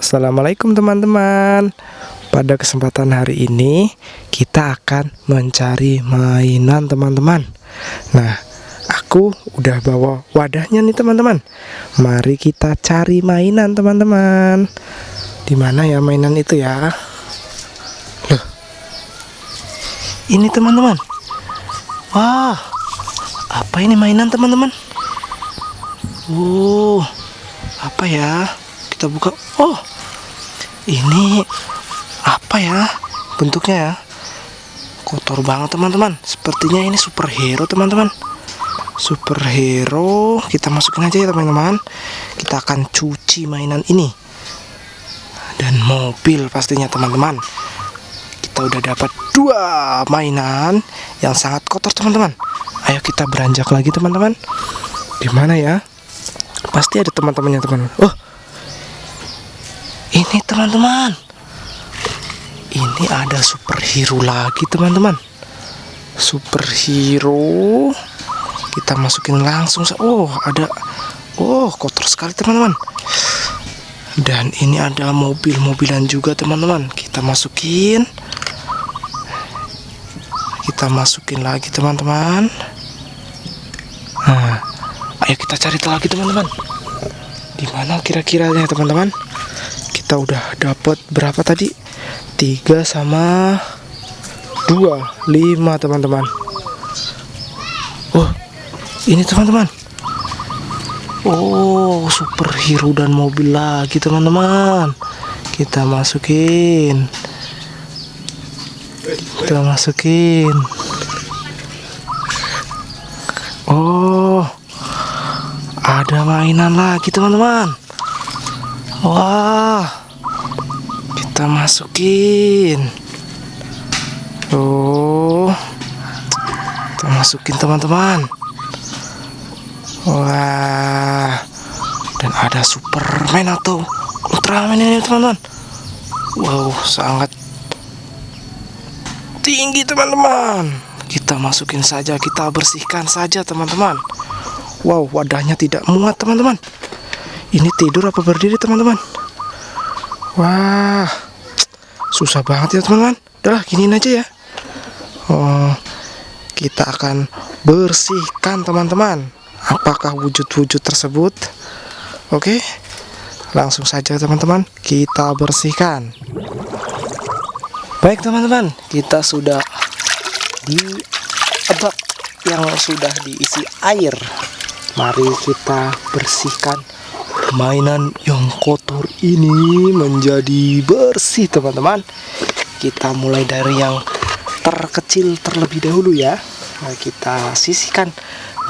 Assalamualaikum teman-teman. Pada kesempatan hari ini Kita akan mencari mainan teman-teman. Nah Aku udah bawa wadahnya nih teman-teman. Mari kita cari mainan teman-teman. Di mana ya mainan itu ya? Loh. Ini teman-teman. Wah Apa ini mainan teman-teman? Uh Apa ya? Kita buka. Oh ini apa ya? Bentuknya ya? Kotor banget teman-teman. Sepertinya ini superhero teman-teman. Superhero kita masukin aja ya teman-teman. Kita akan cuci mainan ini. Dan mobil pastinya teman-teman. Kita udah dapat dua mainan yang sangat kotor teman-teman. Ayo kita beranjak lagi teman-teman. Gimana ya? Pasti ada teman-temannya teman oh ini teman-teman. Ini ada superhero lagi teman-teman. Superhero. Kita masukin langsung oh ada. Oh kotor sekali teman-teman. Dan ini ada mobil-mobilan juga teman-teman. Kita masukin. Kita masukin lagi teman-teman. Nah ayo kita cari lagi teman-teman. Di mana kira-kira ya teman-teman kita udah dapat berapa tadi? Tiga sama dua. Lima teman-teman. Oh ini teman-teman. Oh superhero dan mobil lagi teman-teman. Kita masukin. Kita masukin. Oh ada mainan lagi teman-teman. Wah kita masukin. Oh kita masukin teman-teman. Wah. Dan ada superman atau ultraman ini teman-teman. Wow sangat tinggi teman-teman. Kita masukin saja kita bersihkan saja teman-teman. Wow wadahnya tidak muat teman-teman. Ini tidur apa berdiri teman-teman? Wah susah banget ya teman-teman. Udahlah giniin aja ya. Oh kita akan bersihkan teman-teman. Apakah wujud-wujud tersebut? Oke langsung saja teman-teman kita bersihkan. Baik teman-teman kita sudah di bak yang sudah diisi air. Mari kita bersihkan mainan yang kotor ini menjadi bersih teman-teman. Kita mulai dari yang terkecil terlebih dahulu ya. Nah, kita sisihkan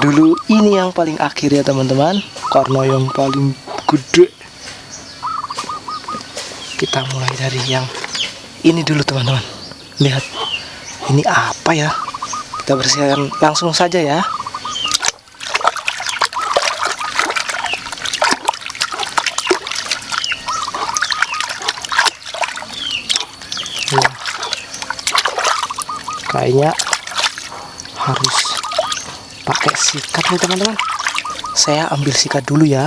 dulu. Ini yang paling akhir ya teman-teman. Karena yang paling gede. Kita mulai dari yang ini dulu teman-teman. Lihat ini apa ya? Kita bersihkan langsung saja ya kayaknya harus pakai sikat nih teman-teman. Saya ambil sikat dulu ya.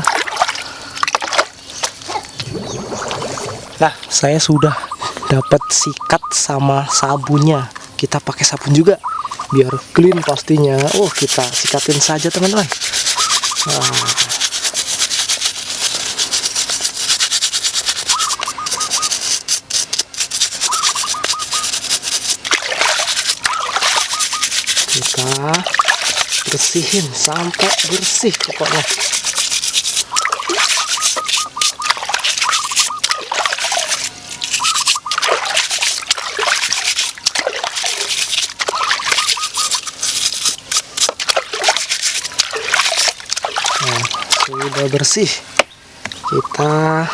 Nah saya sudah dapat sikat sama sabunnya. Kita pakai sabun juga biar clean pastinya. Oh kita sikatin saja teman-teman. Nah, kita bersihin sampai bersih pokoknya. Nah, sudah bersih. Kita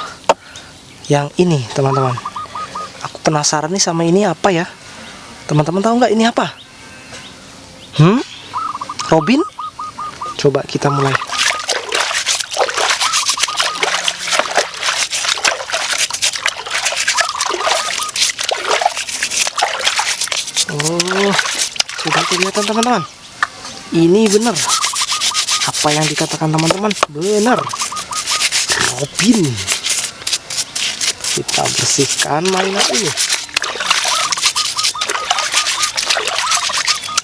yang ini teman-teman. Aku penasaran nih sama ini apa ya? Teman-teman tahu nggak ini apa Hmm? Robin? Coba kita mulai. Oh, sudah kelihatan teman-teman. Ini benar. Apa yang dikatakan teman-teman? Benar. Robin. kita bersihkan mainan ini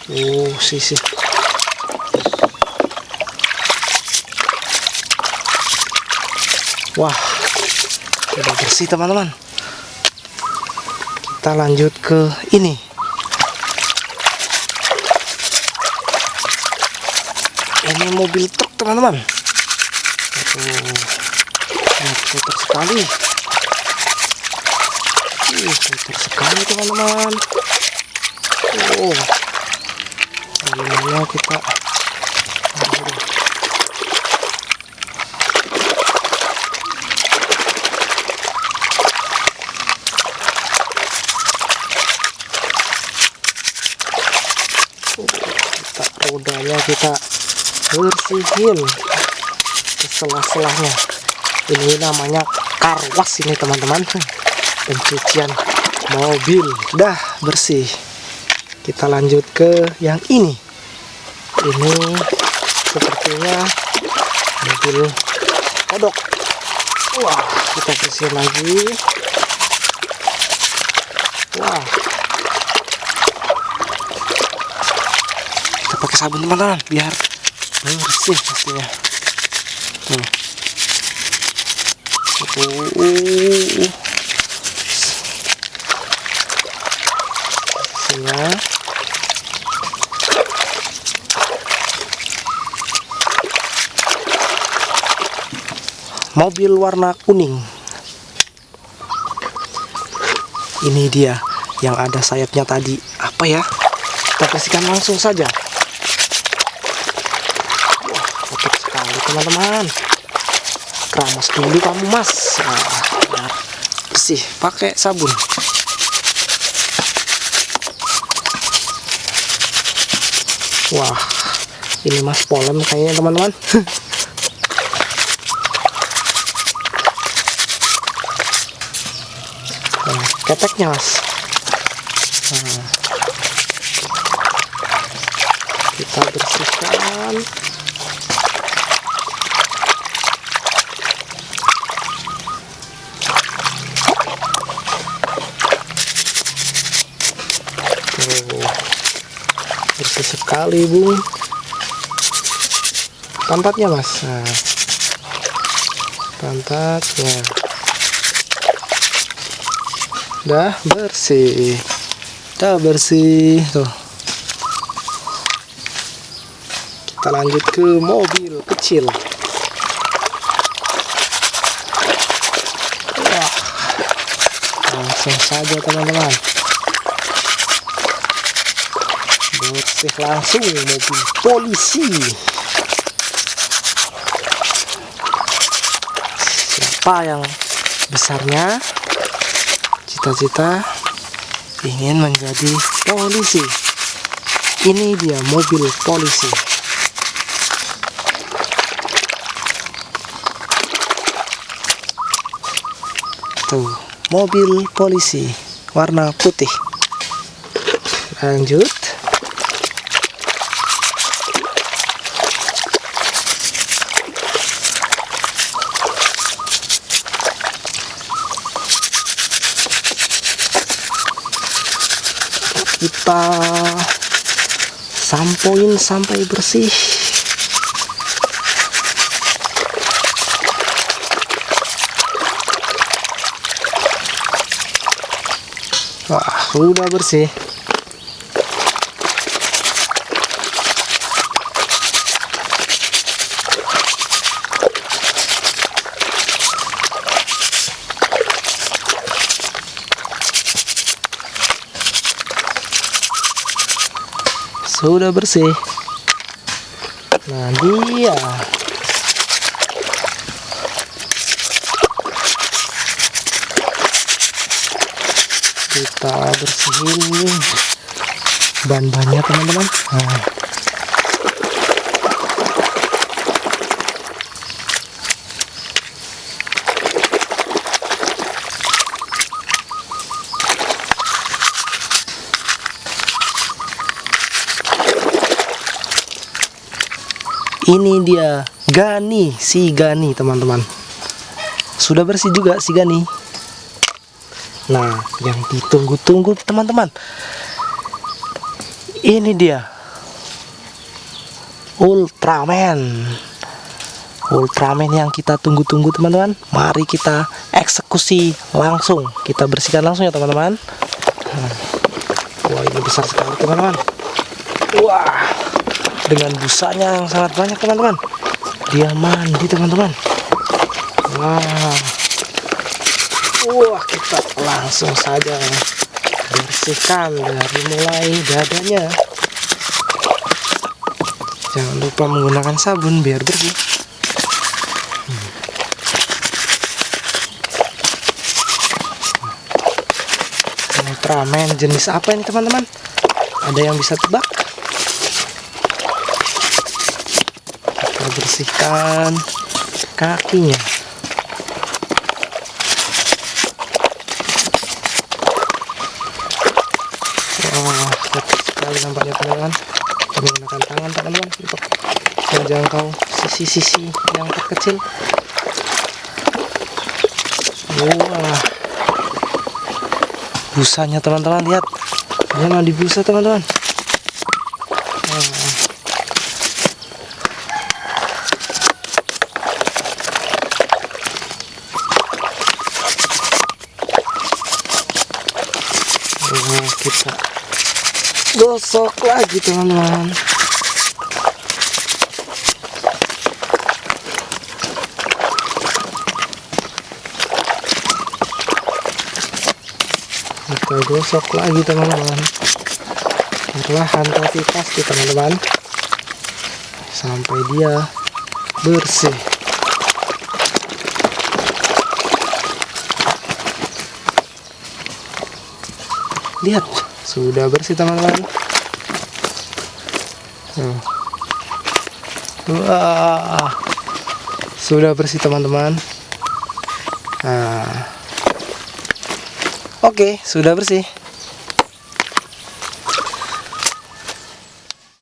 oh sisi wah sudah bersih teman-teman. Kita lanjut ke ini. Ini mobil truk teman-teman. Kotor sekali. Kotor sekali teman-teman. Oh bagaimana kita kita rodanya kita bersihin ke selah-selahnya. Ini namanya karwas ini teman-teman. Pencucian mobil. Dah bersih kita lanjut ke yang ini. Ini sepertinya mobil kodok. Wah kita bersihin lagi. Wah. Kita pakai sabun teman-teman biar bersih pastinya. Nih uh, bersihnya mobil warna kuning. Ini dia yang ada sayapnya tadi. Apa ya? Kita bersihkan langsung saja. Wah kotor sekali teman-teman. Keramas dulu kamu mas. Nah, bersih pakai sabun. Wah ini mas polem kayaknya teman-teman keteknya mas. Nah, kita bersihkan. Bersih sekali bung pantatnya mas. Nah, pantatnya Dah bersih. Dah bersih. Tuh. Kita lanjut ke mobil kecil. Wah. Langsung saja teman-teman. Bersih langsung mobil polisi. Siapa yang besarnya cita-cita ingin menjadi polisi. Ini dia mobil polisi. Tuh mobil polisi warna putih. Lanjut kita sampoin sampai bersih. Wah sudah bersih sudah bersih. Nah dia kita bersihin ban-bannya teman-teman. Nah. Ini dia Gani si Gani teman-teman sudah bersih juga si Gani Nah, yang ditunggu-tunggu teman-teman. Ini dia. Ultraman. Ultraman yang kita tunggu-tunggu teman-teman. Mari kita eksekusi langsung. Kita bersihkan langsung ya teman-teman. Wah, ini besar sekali teman-teman. Wah, dengan busanya yang sangat banyak teman-teman. Dia mandi teman-teman. Wah. Wah, kita langsung saja bersihkan dari mulai dadanya. Jangan lupa menggunakan sabun biar bersih. Hmm. Ultraman jenis apa ini teman-teman? Ada yang bisa tebak? Kita bersihkan kakinya. sekali nampaknya teman-teman. Menggunakan tangan teman-teman. Untuk menjangkau sisi-sisi yang terkecil. Wah busanya teman-teman. Lihat. Ini mah di busa teman-teman Wah, kita gosok lagi teman-teman. Kita gosok lagi teman-teman. Perlahan tapi pasti teman-teman. Sampai dia bersih. Lihat sudah bersih teman-teman wah. Sudah bersih teman-teman. Nah. Oke sudah bersih